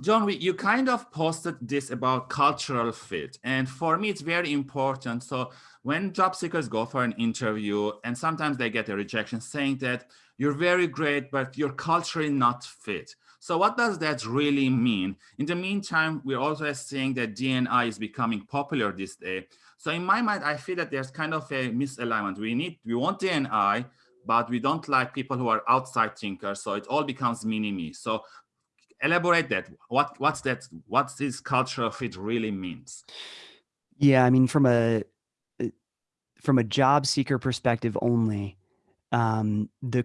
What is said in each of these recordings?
John, we, you kind of posted this about cultural fit. And for me, it's very important. So when job seekers go for an interview and sometimes they get a rejection saying that you're very great, but you're culturally not fit. So what does that really mean? In the meantime, we're also seeing that DNI is becoming popular this day. So in my mind, I feel that there's kind of a misalignment. We need, we want DNI, but we don't like people who are outside thinkers. So it all becomes mini-me. So elaborate that. What what's that? What's this cultural fit really means? Yeah, I mean, from a uh, from a job seeker perspective only, um, the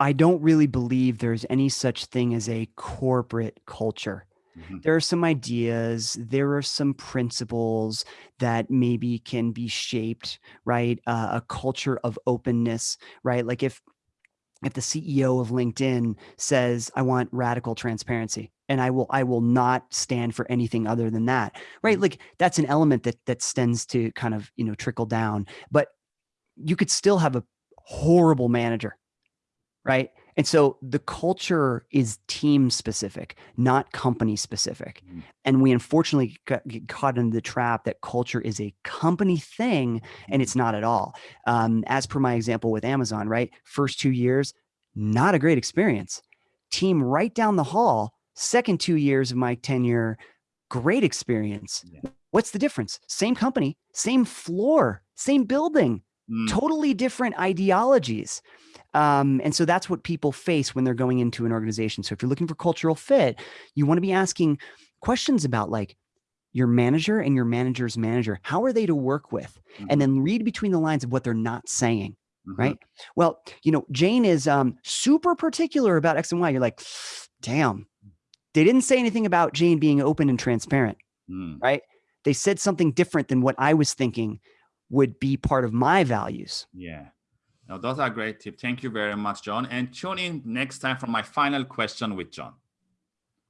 I don't really believe there's any such thing as a corporate culture. Mm -hmm. There are some ideas, there are some principles that maybe can be shaped, right? Uh, a culture of openness, right? Like if if the CEO of LinkedIn says, I want radical transparency and I will, I will not stand for anything other than that, right? Mm-hmm. Like that's an element that, that tends to kind of, you know, trickle down, but you could still have a horrible manager, right? And so the culture is team specific, not company specific. Mm. And we unfortunately get caught in the trap that culture is a company thing and it's not at all. Um, as per my example with Amazon, right? First two years, not a great experience. Team right down the hall, second two years of my tenure, great experience. Yeah. What's the difference? Same company, same floor, same building, mm. totally different ideologies. Um, and so that's what people face when they're going into an organization. So if you're looking for cultural fit, you want to be asking questions about like your manager and your manager's manager. How are they to work with? Mm -hmm. And mm-hmm. then read between the lines of what they're not saying. Mm -hmm. Right. Well, you know, Jane is um, super particular about X and Y. You're like, damn, they didn't say anything about Jane being open and transparent. Mm. Right. They said something different than what I was thinking would be part of my values. Yeah. Now, those are great tips. Thank you very much, John. And tune in next time for my final question with John.